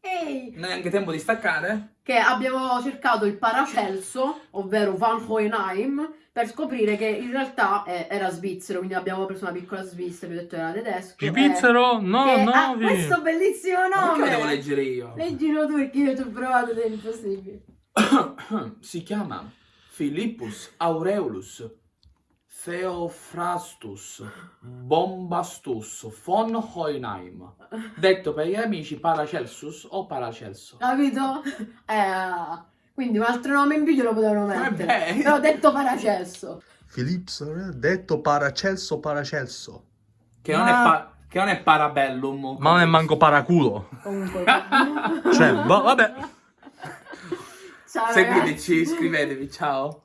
Ehi! Non è anche tempo di staccare? Che abbiamo cercato il Paracelso, ovvero Van Hohenheim, per scoprire che in realtà eh, era svizzero, quindi abbiamo preso una piccola svizzera, vi ho detto era tedesco. eh, Svizzero? No, che no, ha vi- questo bellissimo Ma Perché lo nome! devo leggere io? Leggilo tu perché io ci ho provato ed è impossibile. si chiama Philippus Aureolus Theophrastus Bombastus von Hohenheim, detto per gli amici Paracelsus o Paracelso. Capito? Eh, quindi un altro nome in più glielo potevano mettere. Vabbè. Però ho detto Paracelso. Philips, detto Paracelso, Paracelso. Che non, è Ma- pa- che non è Parabellum. Ma non è manco paraculo. Comunque. Cioè, va- vabbè. Ciao. Seguiteci, iscrivetevi, ciao.